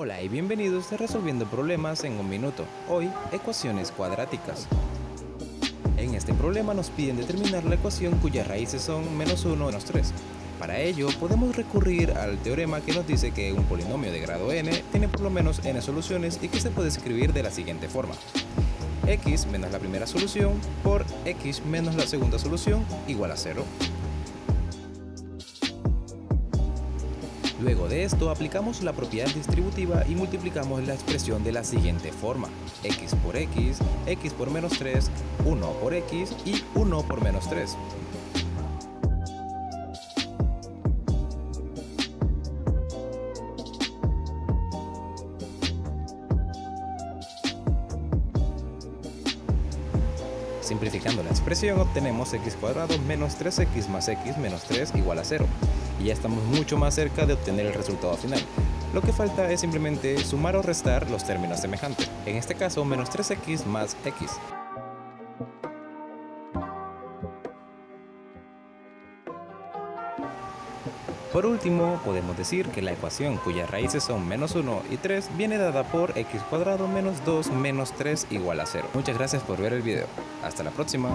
Hola y bienvenidos a Resolviendo Problemas en un Minuto. Hoy, ecuaciones cuadráticas. En este problema nos piden determinar la ecuación cuyas raíces son menos 1 menos 3. Para ello, podemos recurrir al teorema que nos dice que un polinomio de grado n tiene por lo menos n soluciones y que se puede escribir de la siguiente forma. x menos la primera solución por x menos la segunda solución igual a 0. Luego de esto aplicamos la propiedad distributiva y multiplicamos la expresión de la siguiente forma x por x, x por menos 3, 1 por x y 1 por menos 3. Simplificando la expresión obtenemos x cuadrado menos 3x más x menos 3 igual a 0 y ya estamos mucho más cerca de obtener el resultado final. Lo que falta es simplemente sumar o restar los términos semejantes, en este caso menos 3x más x. Por último, podemos decir que la ecuación cuyas raíces son menos 1 y 3 viene dada por x cuadrado menos 2 menos 3 igual a 0. Muchas gracias por ver el video. Hasta la próxima.